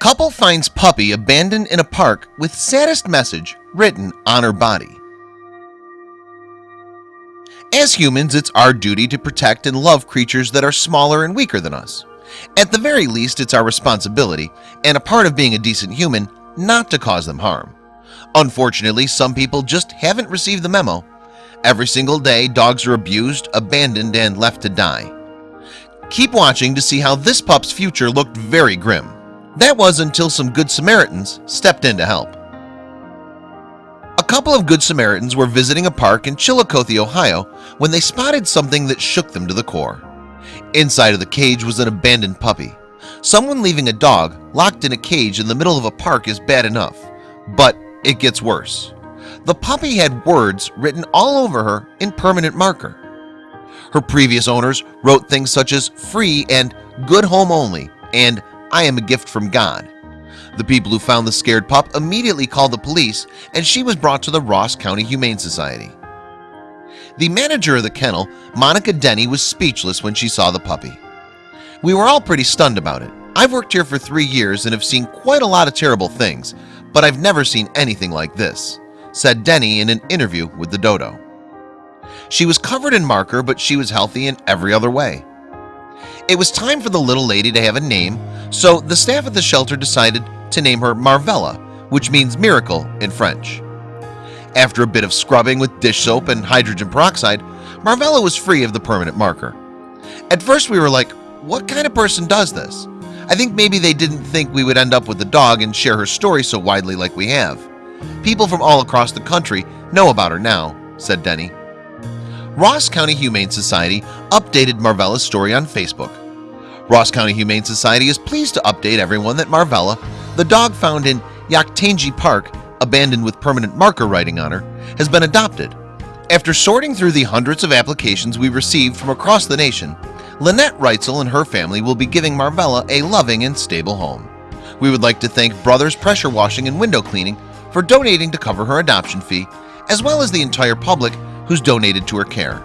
Couple finds puppy abandoned in a park with saddest message written on her body. As humans, it's our duty to protect and love creatures that are smaller and weaker than us. At the very least, it's our responsibility and a part of being a decent human not to cause them harm. Unfortunately, some people just haven't received the memo. Every single day dogs are abused abandoned and left to die. Keep watching to see how this pup's future looked very grim That was until some Good Samaritans stepped in to help. A couple of Good Samaritans were visiting a park in Chillicothe, Ohio when they spotted something that shook them to the core. Inside of the cage was an abandoned puppy. Someone leaving a dog locked in a cage in the middle of a park is bad enough But it gets worse. The puppy had words written all over her in permanent marker. Her previous owners wrote things such as free and good home only and I am a gift from God. The people who found the scared pup immediately called the police and she was brought to the Ross County Humane Society. The manager of the kennel Monica Denny was speechless when she saw the puppy. We were all pretty stunned about it. I've worked here for three years and have seen quite a lot of terrible things But I've never seen anything like this said Denny in an interview with the dodo. She was covered in marker, but she was healthy in every other way It was time for the little lady to have a name So the staff at the shelter decided to name her Marvella Which means miracle in French. After a bit of scrubbing with dish soap and hydrogen peroxide Marvella was free of the permanent marker. At first we were like what kind of person does this? I think maybe they didn't think we would end up with the dog and share her story so widely like we have. People from all across the country know about her now said Denny Ross County Humane Society updated Marvella's story on Facebook. Ross County Humane Society is pleased to update everyone that Marvella the dog found in Yoctangee Park abandoned with permanent marker writing on her has been adopted. After sorting through the hundreds of applications we received from across the nation Lynette Reitzel and her family will be giving Marvella a loving and stable home. We would like to thank Brothers Pressure Washing and Window Cleaning for donating to cover her adoption fee as well as the entire public who's donated to her care.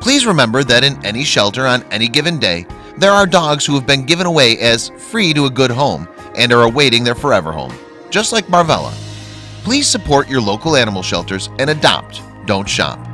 Please remember that in any shelter on any given day There are dogs who have been given away as free to a good home and are awaiting their forever home just like Marvella. Please support your local animal shelters and adopt don't shop